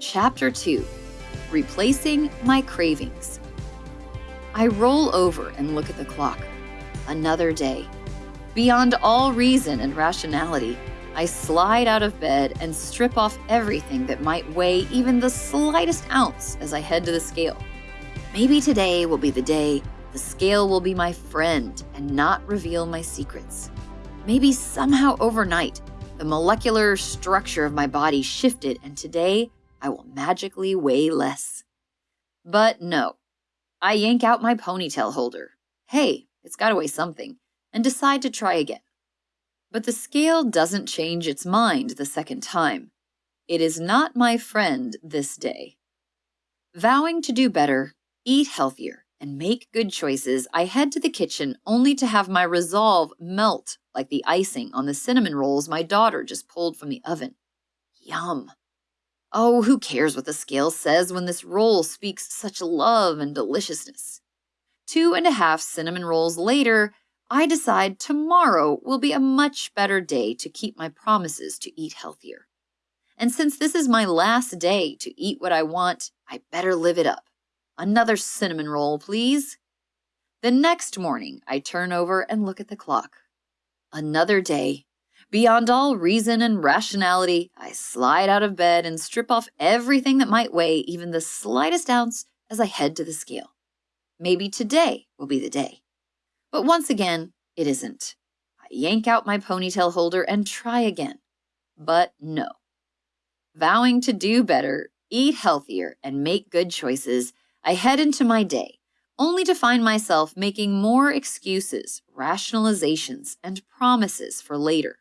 Chapter 2 Replacing My Cravings. I roll over and look at the clock. Another day. Beyond all reason and rationality, I slide out of bed and strip off everything that might weigh even the slightest ounce as I head to the scale. Maybe today will be the day the scale will be my friend and not reveal my secrets. Maybe somehow overnight, the molecular structure of my body shifted and today I will magically weigh less. But no, I yank out my ponytail holder. Hey, it's gotta weigh something, and decide to try again. But the scale doesn't change its mind the second time. It is not my friend this day. Vowing to do better, eat healthier, and make good choices, I head to the kitchen only to have my resolve melt like the icing on the cinnamon rolls my daughter just pulled from the oven. Yum. Oh, who cares what the scale says when this roll speaks such love and deliciousness? Two and a half cinnamon rolls later, I decide tomorrow will be a much better day to keep my promises to eat healthier. And since this is my last day to eat what I want, I better live it up. Another cinnamon roll, please. The next morning, I turn over and look at the clock. Another day. Beyond all reason and rationality, I slide out of bed and strip off everything that might weigh even the slightest ounce as I head to the scale. Maybe today will be the day. But once again, it isn't. I yank out my ponytail holder and try again. But no. Vowing to do better, eat healthier, and make good choices, I head into my day, only to find myself making more excuses, rationalizations, and promises for later.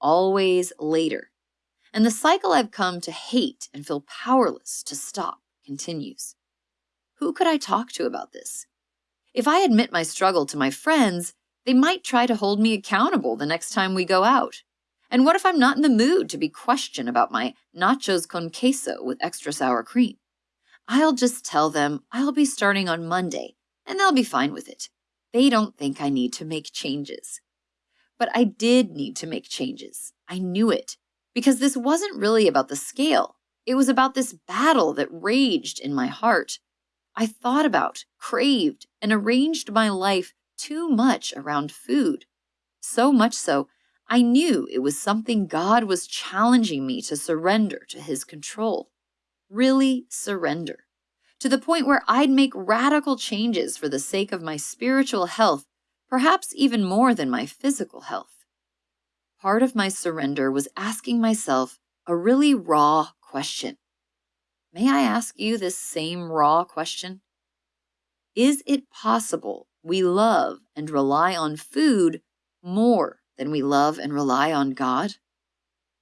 Always later. And the cycle I've come to hate and feel powerless to stop continues. Who could I talk to about this? If I admit my struggle to my friends, they might try to hold me accountable the next time we go out. And what if I'm not in the mood to be questioned about my nachos con queso with extra sour cream? I'll just tell them I'll be starting on Monday, and they'll be fine with it. They don't think I need to make changes. But I did need to make changes. I knew it. Because this wasn't really about the scale. It was about this battle that raged in my heart. I thought about, craved, and arranged my life too much around food. So much so, I knew it was something God was challenging me to surrender to His control really surrender, to the point where I'd make radical changes for the sake of my spiritual health, perhaps even more than my physical health. Part of my surrender was asking myself a really raw question. May I ask you this same raw question? Is it possible we love and rely on food more than we love and rely on God?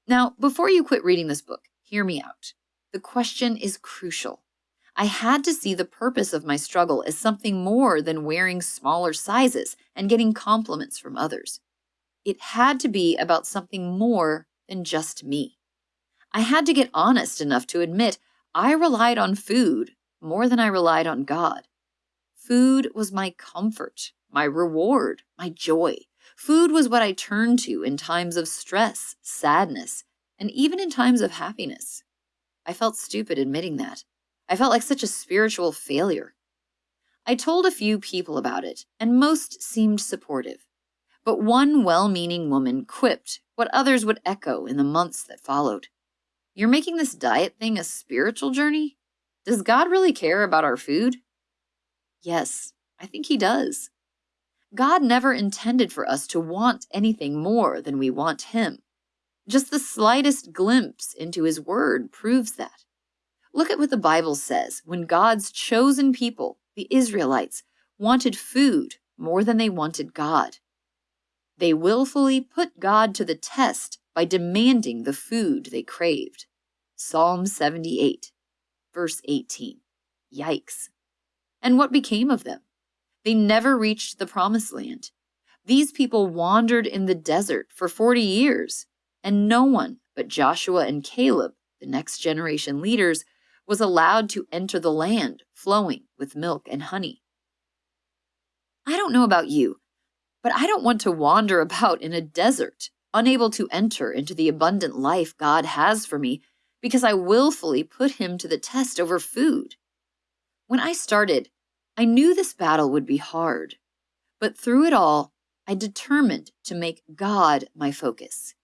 Now, before you quit reading this book, hear me out. The question is crucial. I had to see the purpose of my struggle as something more than wearing smaller sizes and getting compliments from others. It had to be about something more than just me. I had to get honest enough to admit I relied on food more than I relied on God. Food was my comfort, my reward, my joy. Food was what I turned to in times of stress, sadness, and even in times of happiness. I felt stupid admitting that. I felt like such a spiritual failure. I told a few people about it, and most seemed supportive. But one well meaning woman quipped what others would echo in the months that followed. You're making this diet thing a spiritual journey? Does God really care about our food? Yes, I think He does. God never intended for us to want anything more than we want Him. Just the slightest glimpse into his word proves that. Look at what the Bible says when God's chosen people, the Israelites, wanted food more than they wanted God. They willfully put God to the test by demanding the food they craved. Psalm 78, verse 18. Yikes. And what became of them? They never reached the promised land. These people wandered in the desert for 40 years and no one but Joshua and Caleb, the next generation leaders, was allowed to enter the land flowing with milk and honey. I don't know about you, but I don't want to wander about in a desert, unable to enter into the abundant life God has for me because I willfully put him to the test over food. When I started, I knew this battle would be hard, but through it all, I determined to make God my focus.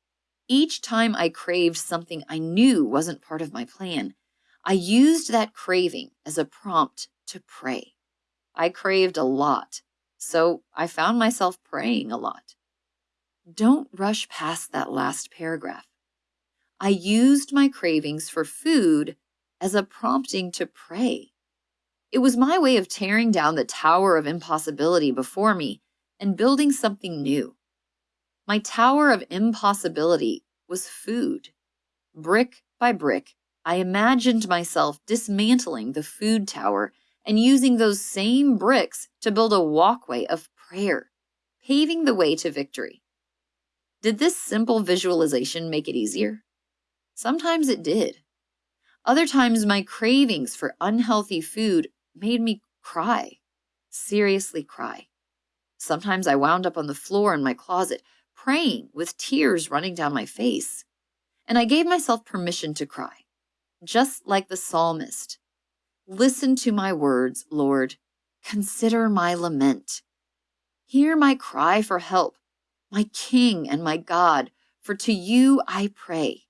Each time I craved something I knew wasn't part of my plan, I used that craving as a prompt to pray. I craved a lot, so I found myself praying a lot. Don't rush past that last paragraph. I used my cravings for food as a prompting to pray. It was my way of tearing down the tower of impossibility before me and building something new. My tower of impossibility was food. Brick by brick, I imagined myself dismantling the food tower and using those same bricks to build a walkway of prayer, paving the way to victory. Did this simple visualization make it easier? Sometimes it did. Other times, my cravings for unhealthy food made me cry, seriously cry. Sometimes I wound up on the floor in my closet, praying with tears running down my face. And I gave myself permission to cry, just like the psalmist. Listen to my words, Lord. Consider my lament. Hear my cry for help, my King and my God, for to you I pray.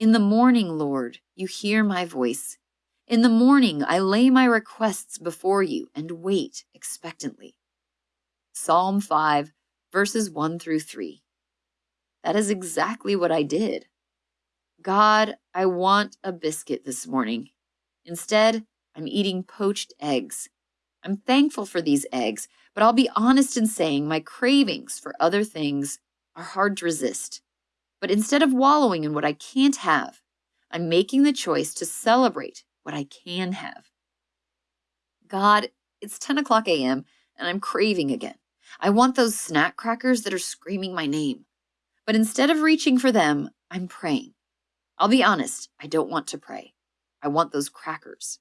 In the morning, Lord, you hear my voice. In the morning, I lay my requests before you and wait expectantly. Psalm 5, verses 1 through 3. That is exactly what I did. God, I want a biscuit this morning. Instead, I'm eating poached eggs. I'm thankful for these eggs, but I'll be honest in saying my cravings for other things are hard to resist. But instead of wallowing in what I can't have, I'm making the choice to celebrate what I can have. God, it's 10 o'clock a.m. and I'm craving again. I want those snack crackers that are screaming my name. But instead of reaching for them, I'm praying. I'll be honest, I don't want to pray. I want those crackers.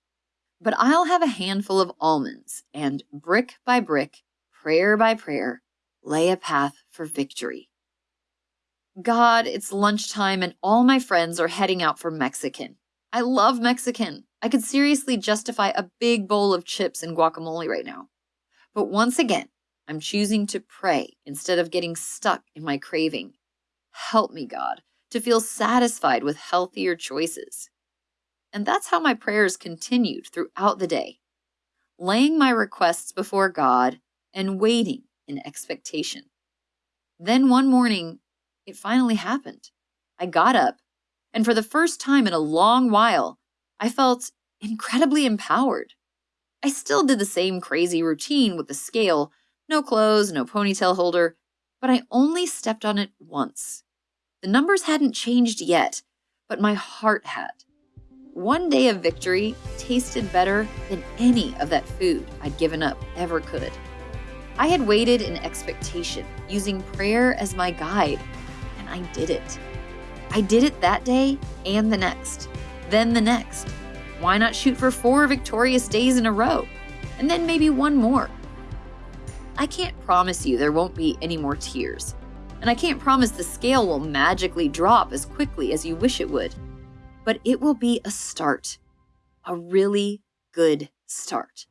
But I'll have a handful of almonds and brick by brick, prayer by prayer, lay a path for victory. God, it's lunchtime and all my friends are heading out for Mexican. I love Mexican. I could seriously justify a big bowl of chips and guacamole right now. But once again, I'm choosing to pray instead of getting stuck in my craving. Help me, God, to feel satisfied with healthier choices. And that's how my prayers continued throughout the day, laying my requests before God and waiting in expectation. Then one morning, it finally happened. I got up, and for the first time in a long while, I felt incredibly empowered. I still did the same crazy routine with the scale no clothes, no ponytail holder, but I only stepped on it once. The numbers hadn't changed yet, but my heart had. One day of victory tasted better than any of that food I'd given up ever could. I had waited in expectation, using prayer as my guide and I did it. I did it that day and the next, then the next. Why not shoot for four victorious days in a row? And then maybe one more. I can't promise you there won't be any more tears. And I can't promise the scale will magically drop as quickly as you wish it would. But it will be a start. A really good start.